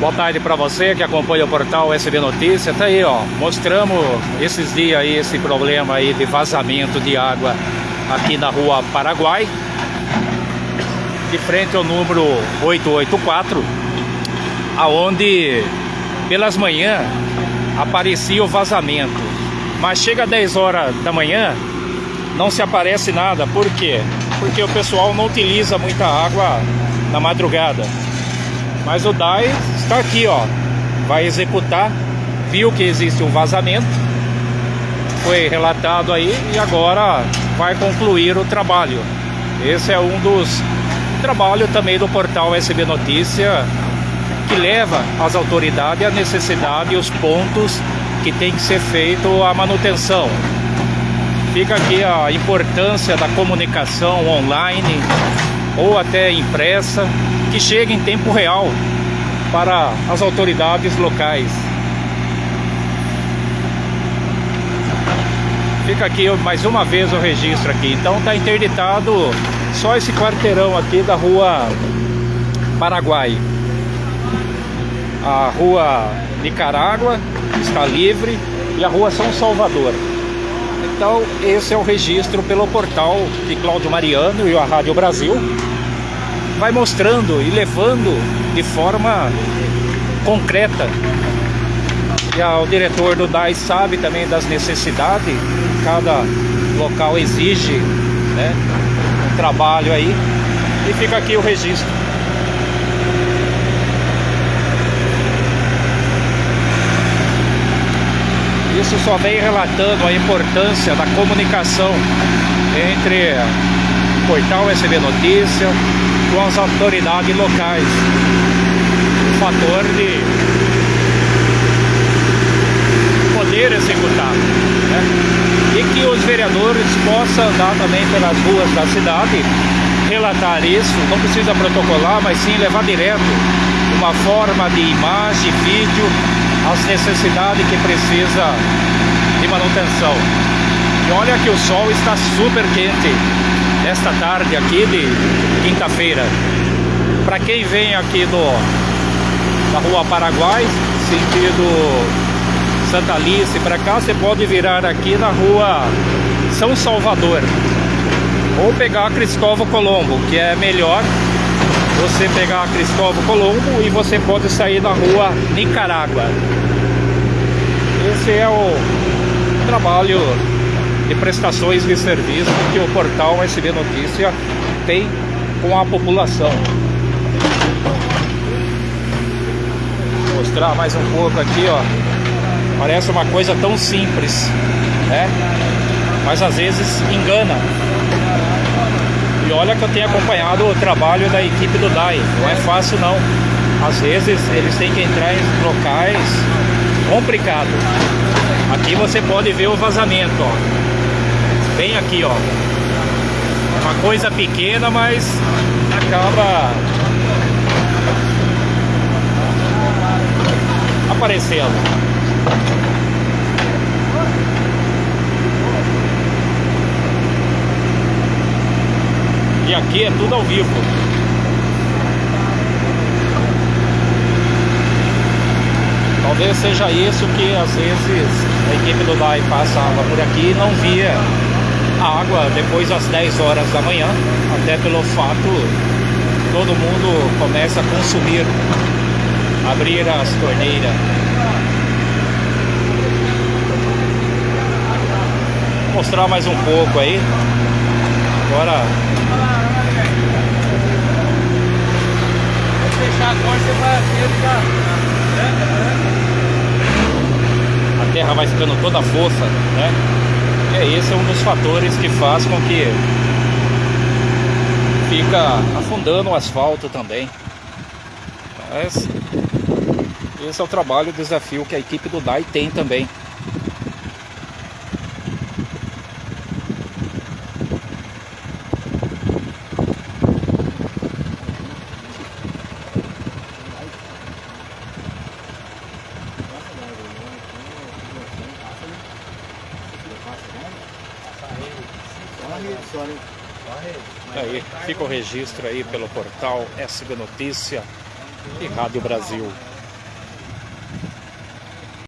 Boa tarde para você que acompanha o portal SB Notícia. Tá aí, ó, mostramos esses dias aí esse problema aí de vazamento de água aqui na Rua Paraguai, de frente ao número 884, aonde pelas manhã aparecia o vazamento. Mas chega às 10 horas da manhã, não se aparece nada. Por quê? Porque o pessoal não utiliza muita água na madrugada. Mas o DAI está aqui, ó. Vai executar, viu que existe um vazamento, foi relatado aí e agora vai concluir o trabalho. Esse é um dos trabalhos também do portal SB Notícia que leva às autoridades a necessidade e os pontos que tem que ser feito a manutenção. Fica aqui a importância da comunicação online ou até impressa que chegue em tempo real para as autoridades locais. Fica aqui mais uma vez o registro aqui. Então está interditado só esse quarteirão aqui da rua Paraguai. A rua Nicarágua está livre e a rua São Salvador. Então esse é o registro pelo portal de Cláudio Mariano e a Rádio Brasil vai mostrando e levando de forma concreta. E o diretor do DAI sabe também das necessidades, cada local exige né, um trabalho aí, e fica aqui o registro. Isso só vem relatando a importância da comunicação entre o portal SB Notícia, com as autoridades locais. O fator de poder executar. Né? E que os vereadores possam andar também pelas ruas da cidade, relatar isso, não precisa protocolar, mas sim levar direto uma forma de imagem, vídeo, as necessidades que precisa de manutenção. E olha que o sol está super quente esta tarde aqui de quinta-feira. Para quem vem aqui do, da Rua Paraguai, sentido Santa Alice para cá, você pode virar aqui na Rua São Salvador. Ou pegar a Cristóvão Colombo, que é melhor você pegar a Cristóvão Colombo e você pode sair na Rua Nicarágua. Esse é o trabalho de prestações de serviço que o portal SB Notícia tem com a população. Vou mostrar mais um pouco aqui, ó. Parece uma coisa tão simples, né? Mas às vezes engana. E olha que eu tenho acompanhado o trabalho da equipe do DAI. Não é fácil não. Às vezes eles têm que entrar em locais complicados. Aqui você pode ver o vazamento, ó bem aqui, ó. Uma coisa pequena, mas acaba aparecendo. E aqui é tudo ao vivo. Talvez seja isso que às vezes a equipe do DAI passava por aqui e não via água depois das 10 horas da manhã, até pelo fato todo mundo começa a consumir, abrir as torneiras. Vou mostrar mais um pouco aí. Agora. Vou fechar agora, você vai A terra vai ficando toda fofa, né? É, esse é um dos fatores que faz com que fica afundando o asfalto também. Mas esse é o trabalho, o desafio que a equipe do DAI tem também. Aí, fica o registro aí pelo portal SB Notícia e Rádio Brasil.